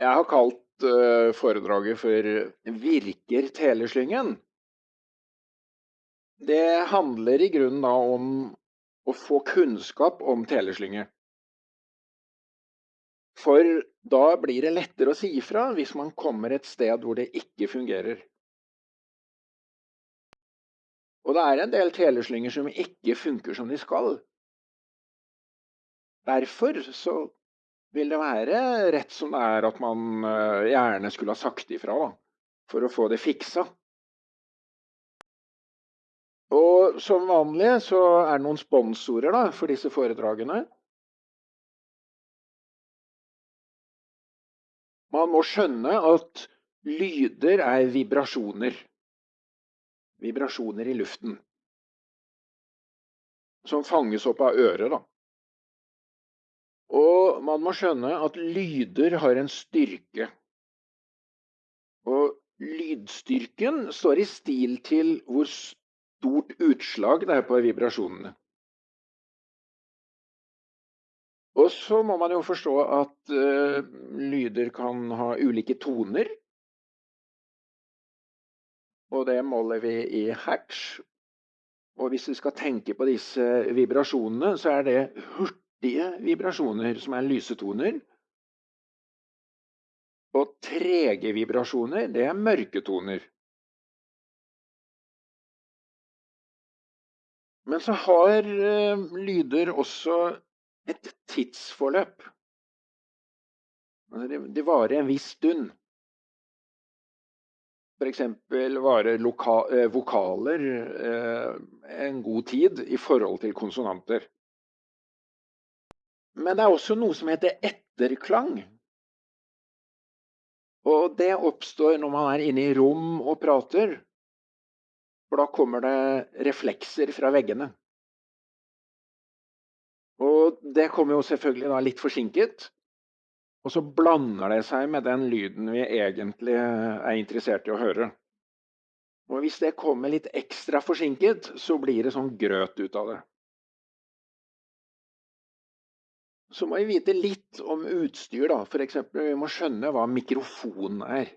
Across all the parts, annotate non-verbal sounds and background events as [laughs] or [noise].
Jeg har kalt uh, foredraget for 'Virker teleslyngen'? Det handler i grunnen da om å få kunnskap om teleslynge. For da blir det lettere å si ifra hvis man kommer et sted hvor det ikke fungerer. Og det er en del teleslynger som ikke funker som de skal. Derfor så vil det være rett som det er at man eh, gjerne skulle ha sagt ifra, da, for å få det fiksa. Og som vanlig så er det noen sponsorer da, for disse foredragene. Man må skjønne at lyder er vibrasjoner. Vibrasjoner i luften. Som fanges opp av øret, da. Og man må skjønne at lyder har en styrke. Og lydstyrken står i stil til hvor stort utslag det er på vibrasjonene. Og så må man jo forstå at uh, lyder kan ha ulike toner. Og det måler vi i hertz. Og hvis vi skal tenke på disse vibrasjonene, så er det hurtig kraftige vibrasjoner, som er lyse toner. Og trege vibrasjoner, det er mørke toner. Men så har uh, lyder også et tidsforløp. Altså det, det varer en viss stund. F.eks. varer uh, vokaler uh, en god tid i forhold til konsonanter. Men det er også noe som heter etterklang. Og det oppstår når man er inne i rom og prater. For da kommer det reflekser fra veggene. Og det kommer jo selvfølgelig da litt forsinket. Og så blander det seg med den lyden vi egentlig er interessert i å høre. Og hvis det kommer litt ekstra forsinket, så blir det sånn grøt ut av det. Så må vi vite litt om utstyr, da. F.eks. vi må skjønne hva mikrofon er.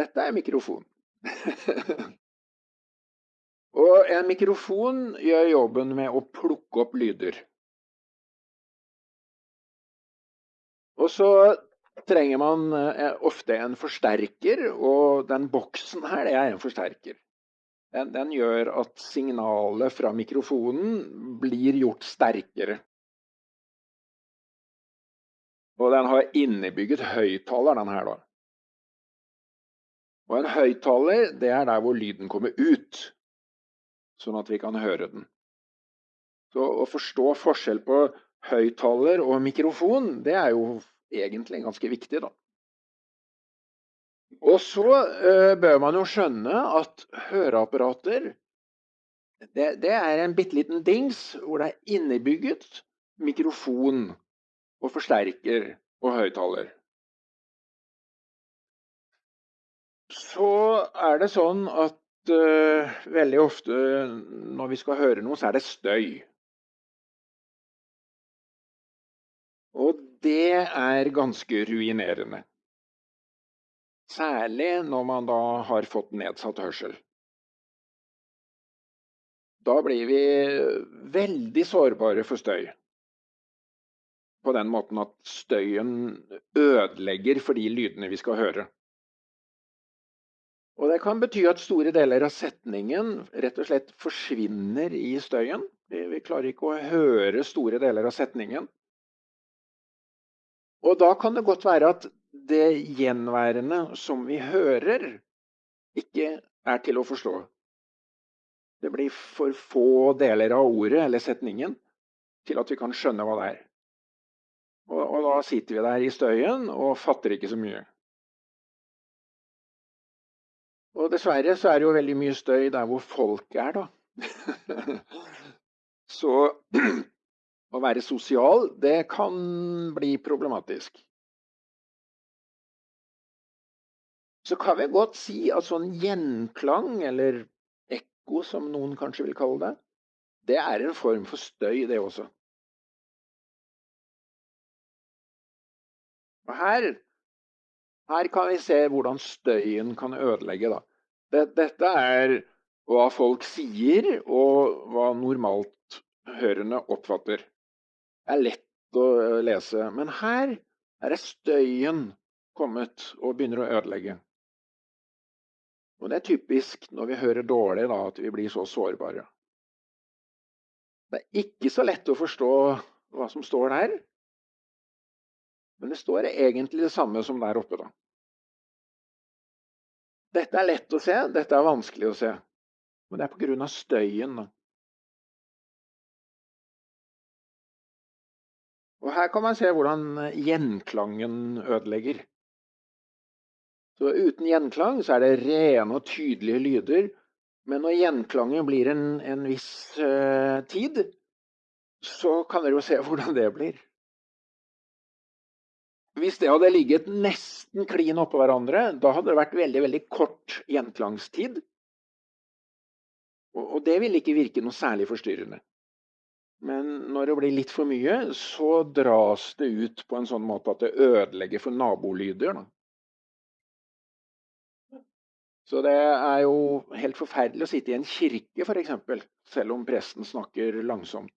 Dette er mikrofon. [laughs] og en mikrofon gjør jobben med å plukke opp lyder. Og så trenger man eh, ofte en forsterker, og den boksen her, det er en forsterker. Den, den gjør at signalet fra mikrofonen blir gjort sterkere. Og den har innebygget høyttaler, den her, da. Og en høyttaler, det er der hvor lyden kommer ut, sånn at vi kan høre den. Så å forstå forskjell på høyttaler og mikrofon, det er jo egentlig ganske viktig, da. Og så uh, bør man jo skjønne at høreapparater det, det er en bitte liten dings hvor det er innebygget mikrofon og forsterker og høyttaler. Så er det sånn at uh, veldig ofte når vi skal høre noe, så er det støy. Og det er ganske ruinerende. Særlig når man da har fått nedsatt hørsel. Da blir vi veldig sårbare for støy på den måten at støyen ødelegger for de lydene vi skal høre. Og Det kan bety at store deler av setningen rett og slett forsvinner i støyen. Vi, klarer ikke å høre store deler av setningen. Og da kan det godt være at det gjenværende som vi hører, ikke er til å forstå. Det blir for få deler av ordet eller setningen til at vi kan skjønne hva det er. Og, og da sitter vi der i støyen og fatter ikke så mye. Og dessverre så er det jo veldig mye støy der hvor folk er, da. [laughs] så [clears throat] å være sosial, det kan bli problematisk. Så kan vi godt si at sånn gjenklang, eller ekko som noen kanskje vil kalle det, det er en form for støy, det også. Og her, her kan vi se hvordan støyen kan ødelegge. Da. Dette er hva folk sier, og hva normalt hørende oppfatter. Det er lett å lese, men her er støyen kommet og begynner å ødelegge. Og det er typisk når vi hører dårlig, da, at vi blir så sårbare. Det er ikke så lett å forstå hva som står der. Men det står egentlig det samme som der oppe, da. Dette er lett å se, dette er vanskelig å se. Men det er pga. støyen. Da. Og her kan man se hvordan gjenklangen ødelegger. Så uten gjenklang så er det rene og tydelige lyder. Men når gjenklangen blir en, en viss uh, tid, så kan dere jo se [laughs] hvordan det blir. Hvis det hadde ligget nesten klin oppå hverandre, da hadde det vært veldig veldig kort gjenklangstid. Og, det ville ikke virke noe særlig forstyrrende. Men når det blir litt for mye, så dras det ut på en sånn måte at det ødelegger for nabolyder. Da. Så det er jo helt forferdelig å sitte i en kirke, f.eks., selv om presten snakker langsomt.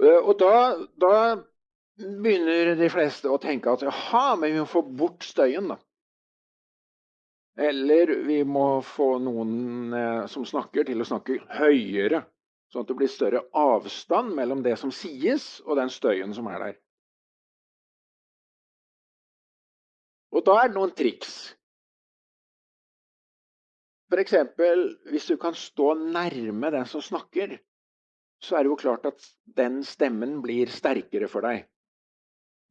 Eh, og da, da, begynner de fleste å tenke at jaha, men vi må få bort støyen, da. Eller vi må få noen eh, som snakker, til å snakke høyere. Sånn at det blir større avstand mellom det som sies, og den støyen som er der. Og da er det noen triks. F.eks. hvis du kan stå nærme den som snakker, så er det jo klart at den stemmen blir sterkere for deg.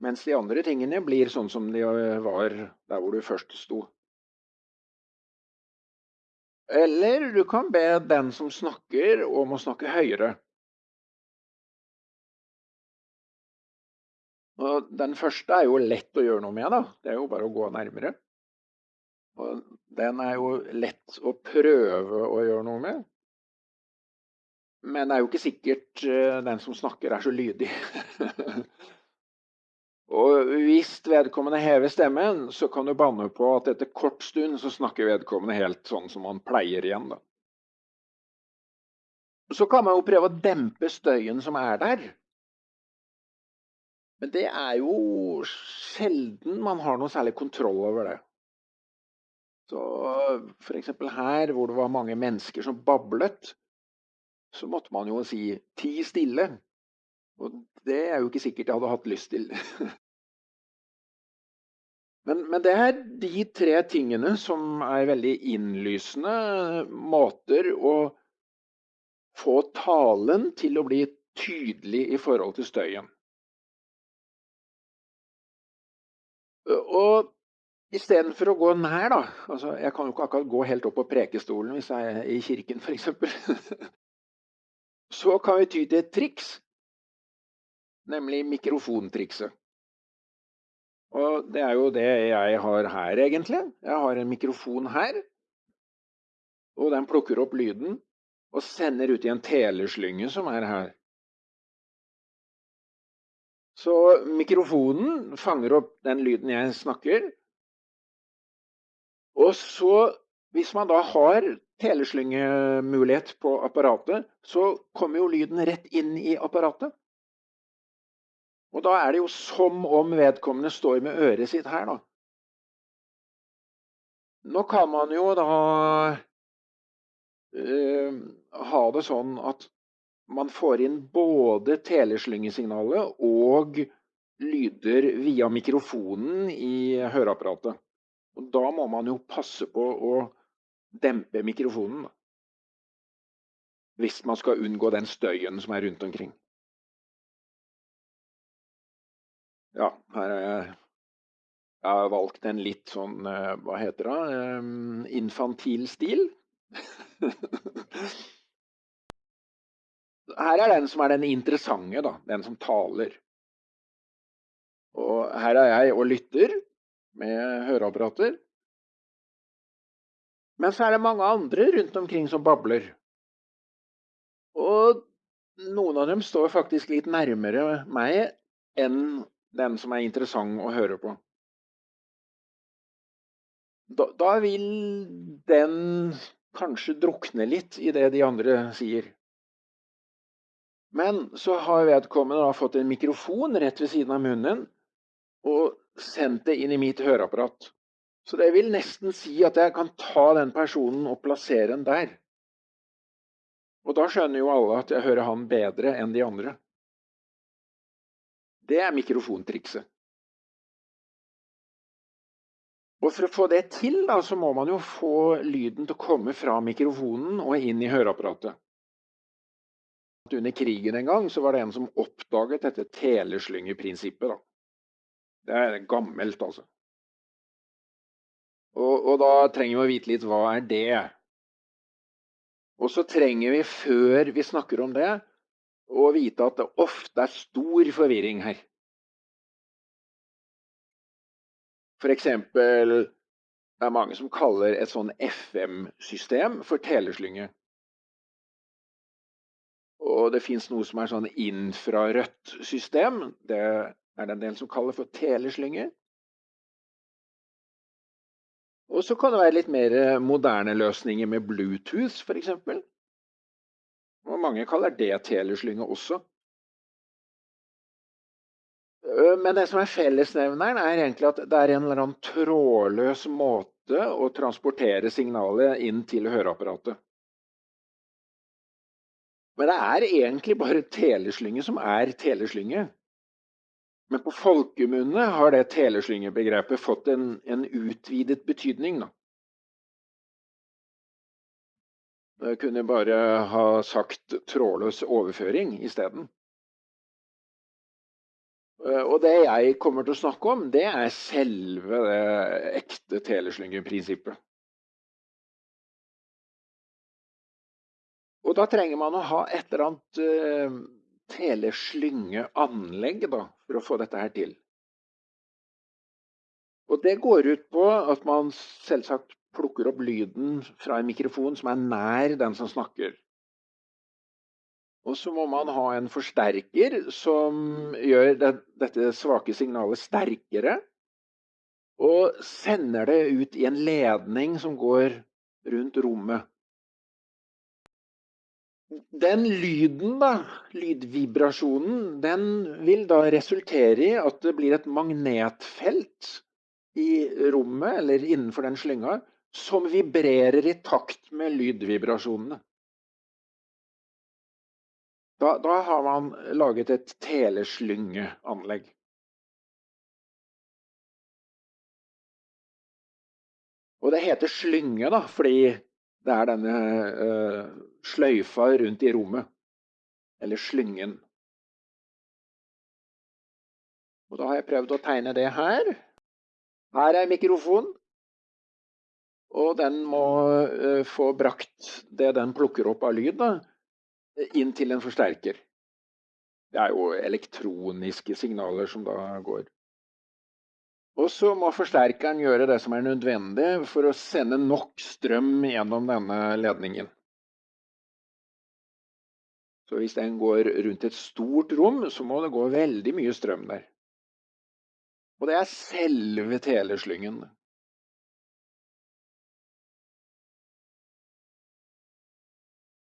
Mens de andre tingene blir sånn som de var der hvor du først sto. Eller du kan be den som snakker, om å snakke høyere. Og den første er jo lett å gjøre noe med, da. Det er jo bare å gå nærmere. Og den er jo lett å prøve å gjøre noe med. Men det er jo ikke sikkert eh, den som snakker, er så lydig. [laughs] og hvis vedkommende hever stemmen, så kan du banne på at etter kort stund så snakker vedkommende helt sånn som man pleier igjen, da. Så kan man jo prøve å dempe støyen som er der. Men det er jo sjelden man har noe særlig kontroll over det. Så f.eks. her hvor det var mange mennesker som bablet, så måtte man jo si 'ti stille'. Og det er jo ikke sikkert jeg hadde hatt lyst til. [laughs] Men, men, det er de tre tingene som er veldig innlysende måter å få talen til å bli tydelig i forhold til støyen. Og istedenfor å gå nær, da altså Jeg kan jo ikke akkurat gå helt opp på prekestolen hvis jeg er i kirken, f.eks. [laughs] Så kan vi ty til et triks, nemlig mikrofontrikset. Og det er jo det jeg har her, egentlig. Jeg har en mikrofon her. Og den plukker opp lyden og sender ut i en teleslynge som er her. Så mikrofonen fanger opp den lyden jeg snakker. Og så, hvis man da har teleslyngemulighet på apparatet, så kommer jo lyden rett inn i apparatet. Og da er det jo som om vedkommende står med øret sitt her, da. Nå kan man jo da uh, ha det sånn at man får inn både teleslyngesignalet og lyder via mikrofonen i høreapparatet. Og da må man jo passe på å dempe mikrofonen. Hvis man skal unngå den støyen som er rundt omkring. Ja, her har jeg, jeg har valgt en litt sånn, eh, hva heter det, eh, infantil stil. [laughs] Her er den som er den interessante, da. Den som taler. Og her er jeg og lytter med høreapparater. Men så er det mange andre rundt omkring som babler. Og noen av dem står faktisk litt nærmere meg enn den som er interessant å høre på. Da, da vil den kanskje drukne litt i det de andre sier. Men så har vedkommende da fått en mikrofon rett ved siden av munnen og sendt det inn i mitt høreapparat. Så det vil nesten si at jeg kan ta den personen og plassere den der. Og da skjønner jo alle at jeg hører han bedre enn de andre. Det er mikrofontrikset. Og For å få det til, da, så må man jo få lyden til å komme fra mikrofonen og inn i høreapparatet. Under krigen en gang så var det en som oppdaget dette teleslyngeprinsippet. Da. Det er gammelt, altså. Og, og da trenger vi å vite litt hva er det Og så trenger vi, før vi snakker om det, å vite at det ofte er stor forvirring her. F.eks. det er mange som kaller et sånn FM-system for teleslynge. Og det fins noe som er sånn infrarødt system. Det er det en del som kaller for teleslynge. Og så kan det være litt mer moderne løsninger med Bluetooth, f.eks. Og mange kaller det teleslynge også. Men det som er fellesnevneren, er egentlig at det er en eller annen trådløs måte å transportere signalet inn til høreapparatet. Men det er egentlig bare teleslynge som er teleslynge. Men på folkemunne har det teleslyngebegrepet fått en, en utvidet betydning. Da. Jeg kunne bare ha sagt trådløs overføring isteden. Eh, og det jeg kommer til å snakke om, det er selve det ekte teleslyngeprinsippet. Og da trenger man å ha et eller annet uh, teleslyngeanlegg for å få dette her til. Og det går ut på at man selvsagt plukker opp lyden fra en mikrofon som er nær den som snakker. Og så må man ha en forsterker som gjør det, dette svake signalet sterkere. Og sender det ut i en ledning som går rundt rommet. Den lyden, da, lydvibrasjonen, den vil da resultere i at det blir et magnetfelt i rommet, eller innenfor den slynga, som vibrerer i takt med lydvibrasjonene. Da, da har man laget et teleslyngeanlegg. Og det heter slynge da, fordi det er denne uh, sløyfa rundt i rommet. Eller slyngen. Og da har jeg prøvd å tegne det her. Her er mikrofonen. Og den må uh, få brakt det den plukker opp av lyd, da, inn til en forsterker. Det er jo elektroniske signaler som da går. Og så må forsterkeren gjøre det som er nødvendig for å sende nok strøm gjennom denne ledningen. Så hvis den går rundt et stort rom, så må det gå veldig mye strøm der. Og det er selve teleslyngen.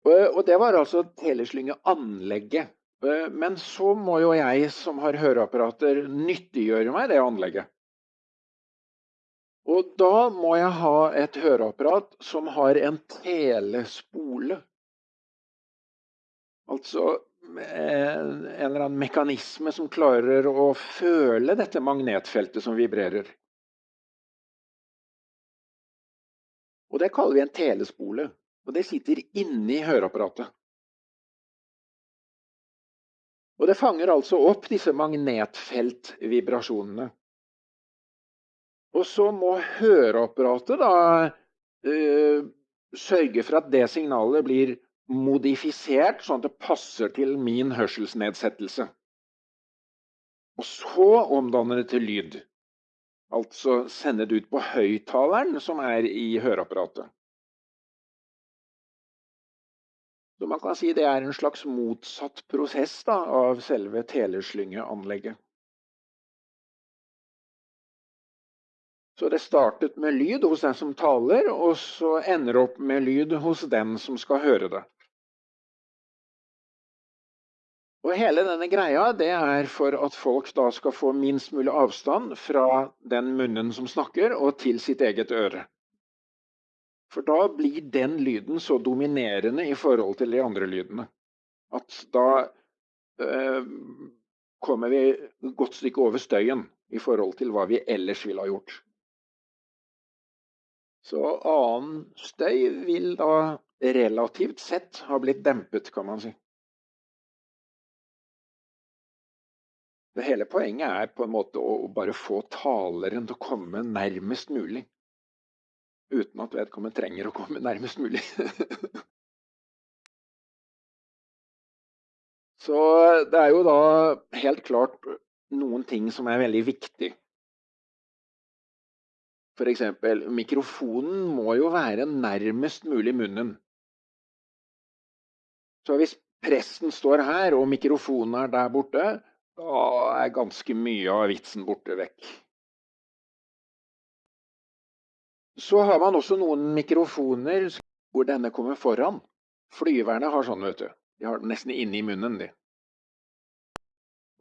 Og det var altså teleslyngeanlegget. Eh, men så må jo jeg som har høreapparater nyttiggjøre meg det anlegget. Og da må jeg ha et høreapparat som har en telespole. Altså en eller annen mekanisme som klarer å føle dette magnetfeltet som vibrerer. Og det kaller vi en telespole. Og det sitter inni høreapparatet. Og det fanger altså opp disse magnetfeltvibrasjonene. Og så må høreapparatet da øh, sørge for at det signalet blir modifisert sånn at det passer til min hørselsnedsettelse. Og så omdanner det til lyd. Altså sende det ut på høyttaleren som er i høreapparatet. Så man kan si det er en slags motsatt prosess da, av selve teleslyngeanlegget. Så det startet med lyd hos den som taler, og så ender det opp med lyd hos den som skal høre det. Og hele denne greia det er for at folk da skal få minst mulig avstand fra den munnen som snakker, og til sitt eget øre. For da blir den lyden så dominerende i forhold til de andre lydene at da eh, kommer vi et godt stykke over støyen i forhold til hva vi ellers ville ha gjort. Så annen støy vil da relativt sett ha blitt dempet, kan man si. Det hele poenget er på en måte å bare få taleren til å komme nærmest mulig. Uten at vedkommende trenger å komme nærmest mulig. [laughs] Så det er jo da helt klart noen ting som er veldig viktig. F.eks. mikrofonen må jo være nærmest mulig munnen. Så hvis pressen står her og mikrofonen er der borte, da er ganske mye av vitsen borte vekk. Så har man også noen mikrofoner hvor denne kommer foran. Flyverne har sånn, vet du. De har den nesten inni munnen, de.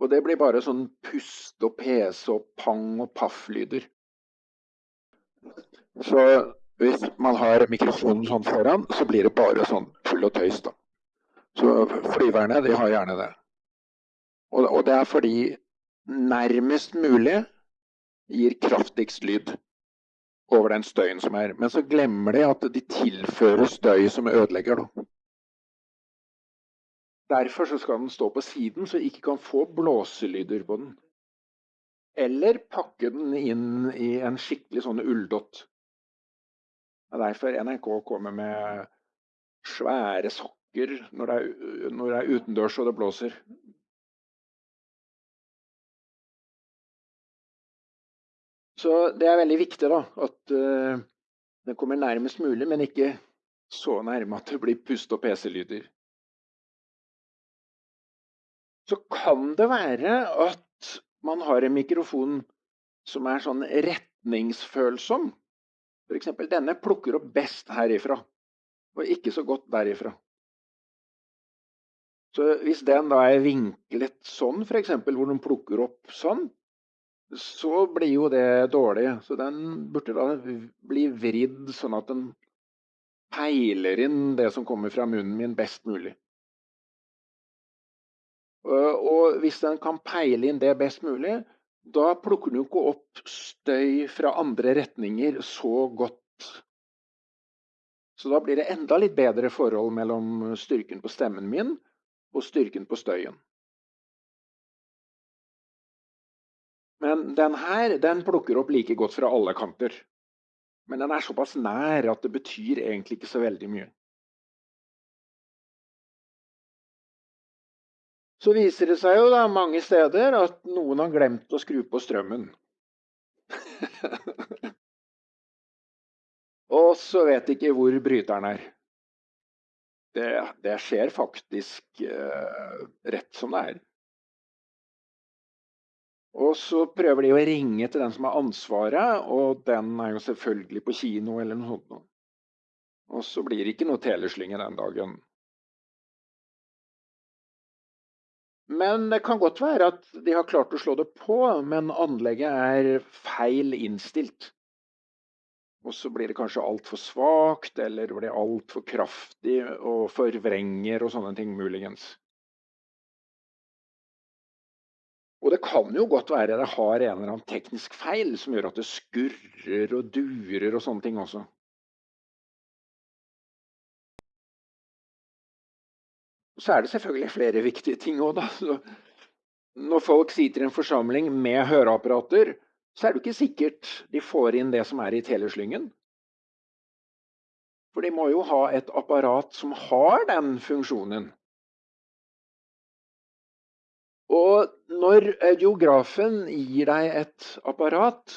Og det blir bare sånn pust og pese og pang og paff-lyder. Så hvis man har mikrofonen sånn foran, så blir det bare sånn full og tøys, da. Så flyverne, de har gjerne det. Og det er fordi nærmest mulig gir kraftigst lyd over den støyen som er. Men så glemmer de at de tilfører støy som ødelegger. Da. Derfor skal den stå på siden, så ikke kan få blåselyder på den. Eller pakke den inn i en skikkelig sånn ulldott. Det er derfor NRK kommer med svære sokker når det er, når det er utendørs og det blåser. Så det er veldig viktig da, at uh, den kommer nærmest mulig, men ikke så nærme at det blir pust- og PC-lyder. Så kan det være at man har en mikrofon som er sånn retningsfølsom. F.eks. denne plukker opp best herifra, og ikke så godt derifra. Så hvis den da er vinklet sånn, f.eks., hvor den plukker opp sånn, så blir jo det dårlig. Så den burde da bli vridd sånn at den peiler inn det som kommer fra munnen min, best mulig. Og hvis den kan peile inn det best mulig, da plukker den jo ikke opp støy fra andre retninger så godt. Så da blir det enda litt bedre forhold mellom styrken på stemmen min og styrken på støyen. Men den her den plukker opp like godt fra alle kanter. Men den er såpass nær at det betyr egentlig ikke så veldig mye. Så viser det seg jo da mange steder at noen har glemt å skru på strømmen. [laughs] Og så vet ikke hvor bryteren er. Det, det skjer faktisk uh, rett som det er. Og så prøver de å ringe til den som har ansvaret, og den er jo selvfølgelig på kino eller noe sånt. Og så blir det ikke noe teleslynge den dagen. Men det kan godt være at de har klart å slå det på, men anlegget er feil innstilt. Og så blir det kanskje altfor svakt, eller blir altfor kraftig og forvrenger og sånne ting, muligens. Og det kan jo godt være det har en eller annen teknisk feil som gjør at det skurrer og durer og sånne ting også. Så er det selvfølgelig flere viktige ting òg, da. Når folk sitter i en forsamling med høreapparater, så er det ikke sikkert de får inn det som er i teleslyngen. For de må jo ha et apparat som har den funksjonen. Og når geografen gir deg et apparat,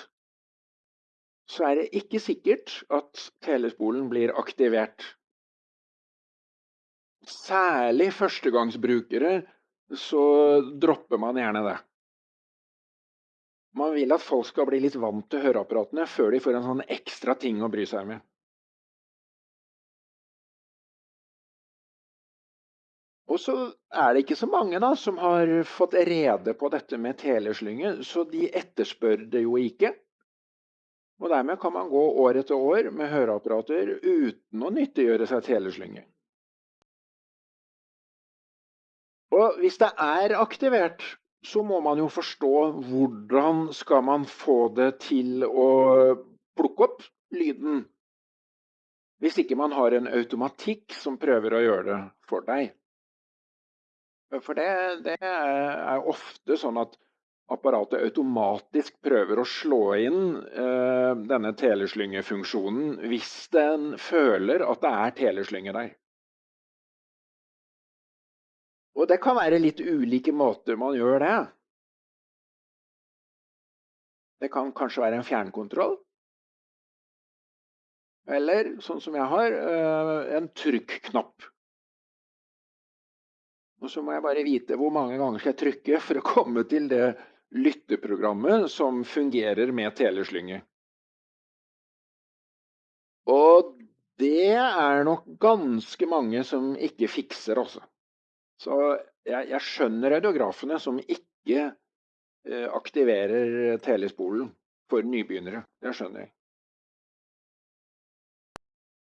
så er det ikke sikkert at telespolen blir aktivert. Særlig førstegangsbrukere så dropper man gjerne det. Man vil at folk skal bli litt vant til høreapparatene før de får en sånn ekstra ting å bry seg med. Og så er det ikke så mange da, som har fått rede på dette med teleslynge, så de etterspør det jo ikke. Og dermed kan man gå år etter år med høreapparater uten å nyttiggjøre seg teleslynge. Og hvis det er aktivert, så må man jo forstå hvordan skal man få det til å plukke opp lyden. Hvis ikke man har en automatikk som prøver å gjøre det for deg. For det, det er ofte sånn at apparatet automatisk prøver å slå inn eh, denne teleslyngefunksjonen hvis den føler at det er teleslynge der. Og det kan være litt ulike måter man gjør det. Det kan kanskje være en fjernkontroll. Eller, sånn som jeg har, eh, en trykknapp. Og så må jeg bare vite hvor mange ganger skal jeg trykke for å komme til det lytteprogrammet som fungerer med teleslynge. Og det er nok ganske mange som ikke fikser, altså. Så jeg, jeg skjønner radiografene som ikke eh, aktiverer telespolen for nybegynnere. Det skjønner jeg.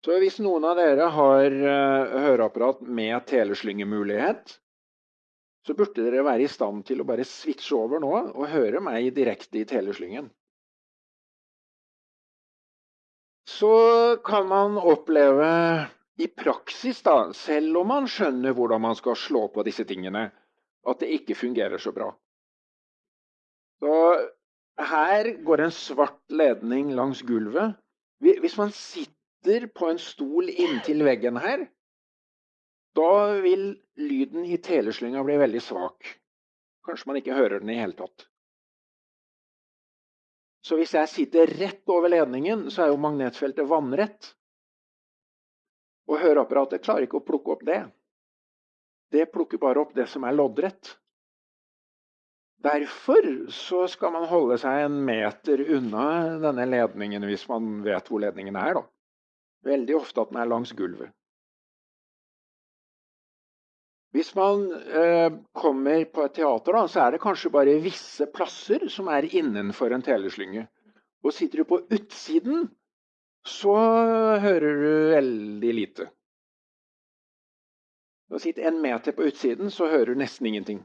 Så hvis noen av dere har uh, høreapparat med teleslyngemulighet, så burde dere være i stand til å bare switche over nå og høre meg direkte i teleslyngen. Så kan man oppleve i praksis, da, selv om man skjønner hvordan man skal slå på disse tingene, at det ikke fungerer så bra. Så her går en svart ledning langs gulvet. Hvis man sitter sitter på en stol inntil veggen her, da vil lyden i teleslynga bli veldig svak. Kanskje man ikke hører den i hele tatt. Så hvis jeg sitter rett over ledningen, så er jo magnetfeltet vannrett. Og høreapparatet klarer ikke å plukke opp det. Det plukker bare opp det som er loddrett. Derfor så skal man holde seg en meter unna denne ledningen hvis man vet hvor ledningen er. da. Veldig ofte at den er langs gulvet. Hvis man eh, kommer på et teater, da, så er det kanskje bare visse plasser som er innenfor en teleslynge. Og sitter du på utsiden, så hører du veldig lite. Å sitter en meter på utsiden, så hører du nesten ingenting.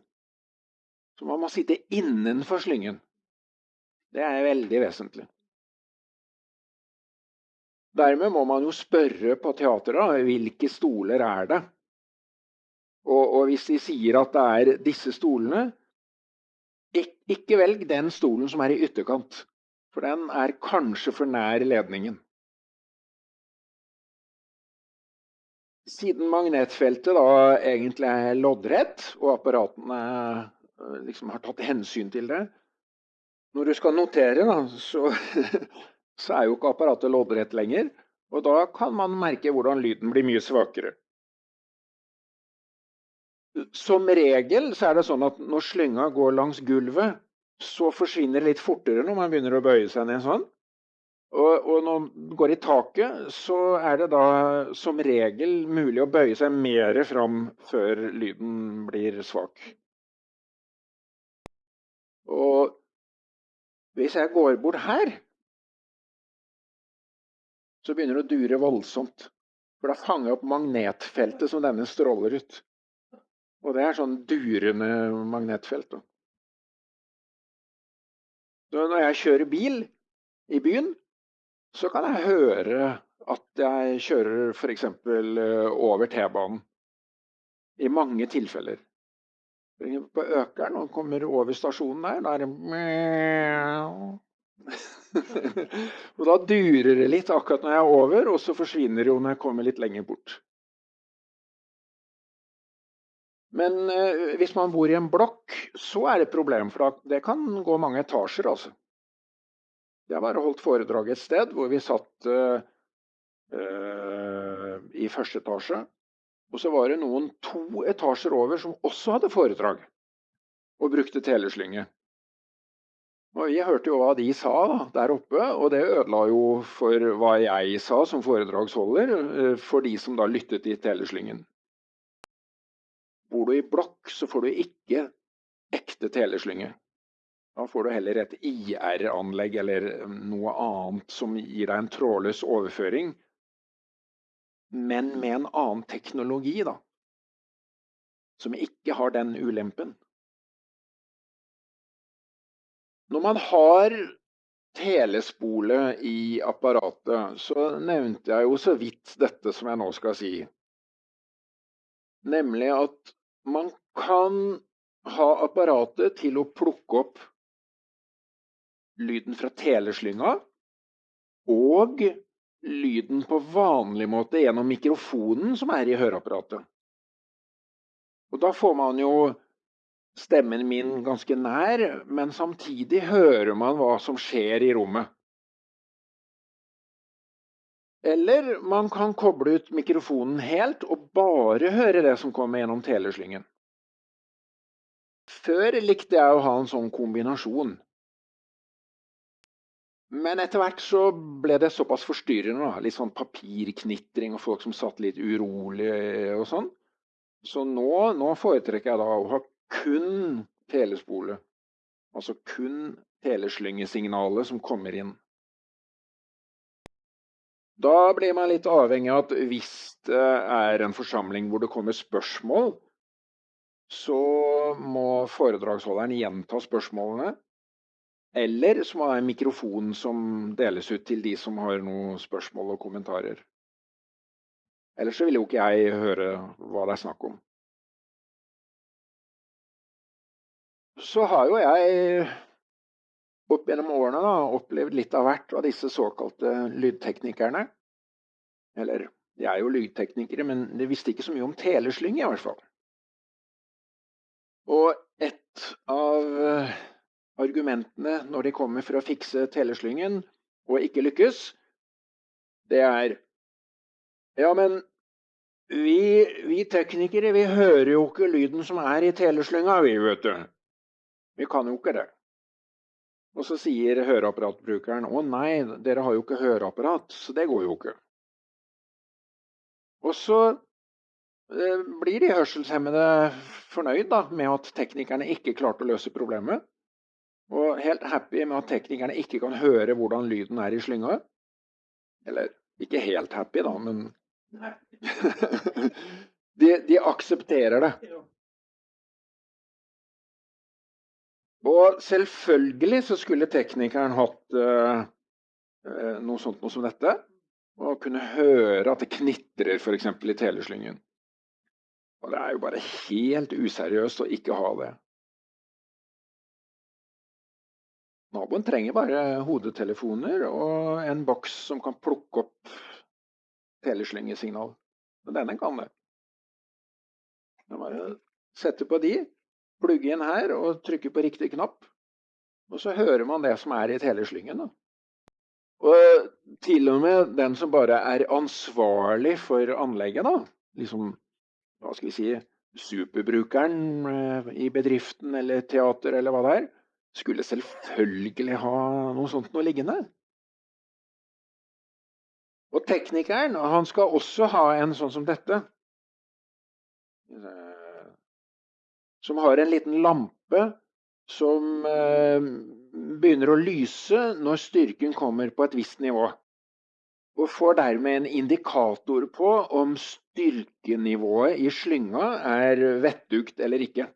Så man må sitte innenfor slyngen. Det er veldig vesentlig. Dermed må man jo spørre på teateret hvilke stoler er det. Og, og hvis de sier at det er disse stolene, ikke velg den stolen som er i ytterkant. For den er kanskje for nær ledningen. Siden magnetfeltet da egentlig er loddrett, og apparatene eh, liksom har tatt hensyn til det Når du skal notere, da, så [laughs] så er jo ikke apparatet loddrett lenger, og da kan man merke hvordan lyden blir mye svakere. Som regel så er det sånn at når slynga går langs gulvet, så forsvinner det litt fortere når man begynner å bøye seg ned sånn. Og, og når den går i taket, så er det da som regel mulig å bøye seg mer fram før lyden blir svak. Og hvis jeg går bort her, så begynner det å dure voldsomt. For da fanger jeg opp magnetfeltet som denne stråler ut. Og det er sånn durende magnetfelt. Da. Så når jeg kjører bil i byen, så kan jeg høre at jeg kjører f.eks. Eh, over T-banen. I mange tilfeller. På Økeren og kommer over stasjonen der, da er det [laughs] og da durer det litt akkurat når jeg er over, og så forsvinner det jo når jeg kommer litt lenger bort. Men eh, hvis man bor i en blokk, så er det et problem, for det kan gå mange etasjer. altså. Jeg bare holdt foredrag et sted hvor vi satt eh, uh, i første etasje. Og så var det noen to etasjer over som også hadde foredrag og brukte teleslynge. Og vi hørte jo hva de sa da, der oppe, og det ødela jo for hva jeg sa som foredragsholder, eh, for de som da lyttet i teleslyngen. Bor du i blokk, så får du ikke ekte teleslynge. Da får du heller et IR-anlegg eller noe annet som gir deg en trådløs overføring, men med en annen teknologi, da. Som ikke har den ulempen. Når man har telespole i apparatet, så nevnte jeg jo så vidt dette som jeg nå skal si. Nemlig at man kan ha apparatet til å plukke opp lyden fra teleslynga og lyden på vanlig måte gjennom mikrofonen som er i høreapparatet. Og da får man jo stemmen min ganske nær, men samtidig hører man hva som skjer i rommet. Eller man kan koble ut mikrofonen helt og bare høre det som kommer gjennom teleslyngen. Før likte jeg å ha en sånn kombinasjon. Men etter hvert så ble det såpass forstyrrende. Litt sånn papirknitring og folk som satt litt urolig og sånn. Så nå, nå foretrekker jeg da å ha kun telespole. Altså kun teleslyngesignalet som kommer inn. Da blir man litt avhengig av at hvis det er en forsamling hvor det kommer spørsmål, så må foredragsholderen gjenta spørsmålene. Eller så må det være en mikrofon som deles ut til de som har noen spørsmål og kommentarer. Ellers så vil jo ikke jeg høre hva det er snakk om. Så har jo jeg opp gjennom årene da, opplevd litt av hvert av disse såkalte lydteknikerne. Eller de er jo lydteknikere, men de visste ikke så mye om teleslyng i hvert fall. Og et av eh, argumentene når de kommer for å fikse teleslyngen og ikke lykkes, det er Ja, men vi, vi teknikere, vi hører jo ikke lyden som er i teleslynga, vi, vet du. Vi kan jo ikke det. Og så sier høreapparatbrukeren å nei, dere har jo ikke høreapparat, så det går jo ikke. Og så eh, blir de hørselshemmede fornøyd da, med at teknikerne ikke klarte å løse problemet. Og helt happy med at teknikerne ikke kan høre hvordan lyden er i slynga. Eller ikke helt happy, da, men [laughs] de, de aksepterer det. Og selvfølgelig så skulle teknikeren hatt uh, noe sånt noe som dette. Og kunne høre at det knitrer f.eks. i teleslyngen. Og det er jo bare helt useriøst å ikke ha det. Naboen trenger bare hodetelefoner og en boks som kan plukke opp teleslynggesignal. Men denne kan det. Bare sette på de, plugge inn her og trykke på riktig knapp. Og så hører man det som er i teleslyngen. Og til og med den som bare er ansvarlig for anlegget, da, liksom, hva skal vi si, superbrukeren eh, i bedriften eller teater eller hva det er, skulle selvfølgelig ha noe sånt noe liggende. Og teknikeren, han skal også ha en sånn som dette som har en liten lampe som eh, begynner å lyse når styrken kommer på et visst nivå. Og får dermed en indikator på om styrkenivået i slynga er vettugt eller ikke.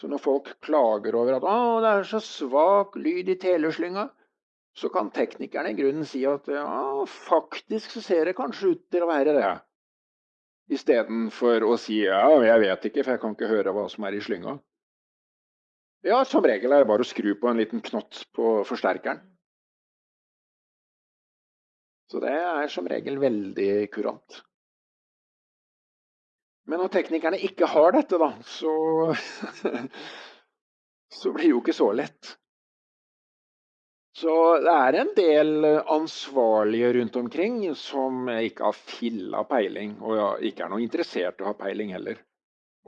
Så når folk klager over at det er så svak lyd i teleslynga, så kan teknikerne i grunnen si at ja, faktisk så ser det kanskje ut til å være det. Istedenfor å si ja, jeg vet ikke, for jeg kan ikke høre hva som er i slynga. Ja, som regel er det bare å skru på en liten knott på forsterkeren. Så det er som regel veldig kurant. Men når teknikerne ikke har dette, da, så, [laughs] så blir det jo ikke så lett. Så det er en del ansvarlige rundt omkring som ikke har filla peiling, og ikke er noe interessert i å ha peiling heller.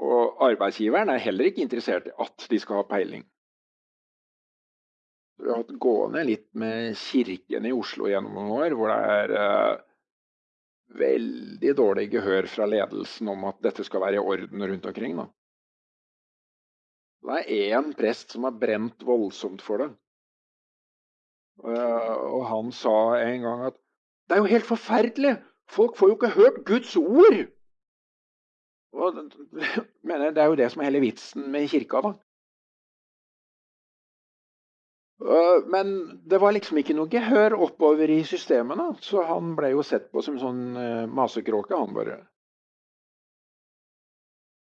Og arbeidsgiveren er heller ikke interessert i at de skal ha peiling. Vi har hatt gående litt med kirken i Oslo gjennom noen år, hvor det er eh, veldig dårlig gehør fra ledelsen om at dette skal være i orden rundt omkring. Da. Det er én prest som har brent voldsomt for det. Og han sa en gang at det er jo helt forferdelig! Folk får jo ikke hørt Guds ord! Og, [laughs] mener, det er jo det som er hele vitsen med kirka, da. Eh, men det var liksom ikke noe gehør oppover i systemene, så han ble jo sett på som sånn uh, masekråke, han bare.